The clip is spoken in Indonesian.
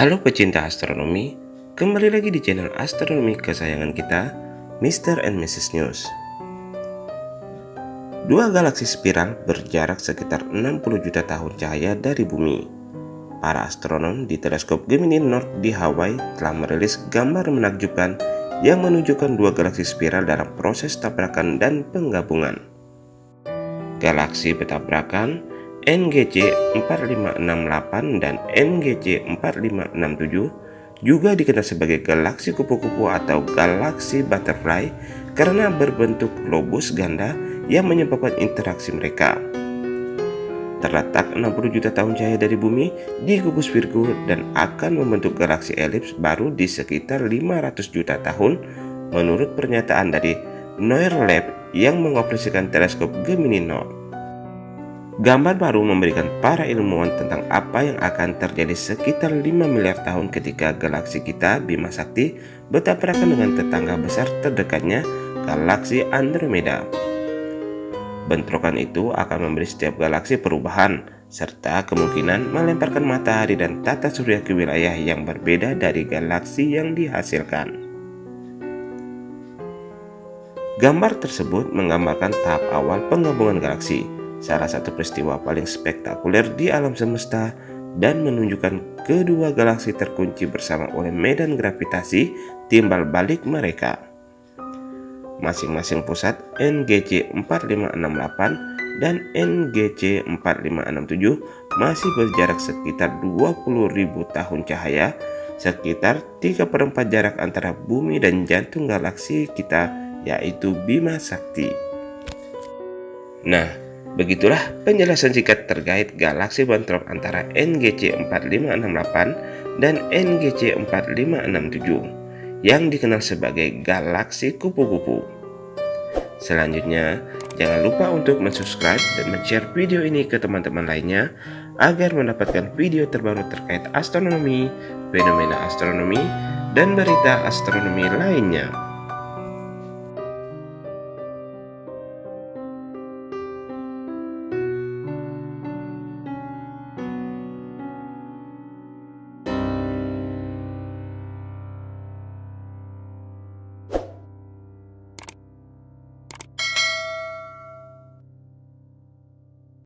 Halo pecinta astronomi, kembali lagi di channel astronomi kesayangan kita, Mr. and Mrs. News. Dua galaksi spiral berjarak sekitar 60 juta tahun cahaya dari bumi. Para astronom di teleskop Gemini North di Hawaii telah merilis gambar menakjubkan yang menunjukkan dua galaksi spiral dalam proses tabrakan dan penggabungan. Galaksi bertabrakan NGC 4568 dan NGC 4567 juga dikenal sebagai galaksi kupu-kupu atau galaksi butterfly karena berbentuk globus ganda yang menyebabkan interaksi mereka. Terletak 60 juta tahun cahaya dari bumi di gugus Virgo dan akan membentuk galaksi elips baru di sekitar 500 juta tahun menurut pernyataan dari Noir Lab yang mengoperasikan teleskop Gemini North. Gambar baru memberikan para ilmuwan tentang apa yang akan terjadi sekitar 5 miliar tahun ketika galaksi kita Bima Sakti bertabrakan dengan tetangga besar terdekatnya, galaksi Andromeda. Bentrokan itu akan memberi setiap galaksi perubahan, serta kemungkinan melemparkan matahari dan tata surya ke wilayah yang berbeda dari galaksi yang dihasilkan. Gambar tersebut menggambarkan tahap awal penggabungan galaksi, salah satu peristiwa paling spektakuler di alam semesta dan menunjukkan kedua galaksi terkunci bersama oleh medan gravitasi timbal balik mereka. Masing-masing pusat NGC 4568 dan NGC 4567 masih berjarak sekitar 20.000 tahun cahaya, sekitar 3 per 4 jarak antara bumi dan jantung galaksi kita yaitu Bima Sakti. Nah, Begitulah penjelasan singkat terkait galaksi bentrok antara NGC 4568 dan NGC 4567 yang dikenal sebagai galaksi kupu-kupu. Selanjutnya, jangan lupa untuk subscribe dan share video ini ke teman-teman lainnya agar mendapatkan video terbaru terkait astronomi, fenomena astronomi, dan berita astronomi lainnya.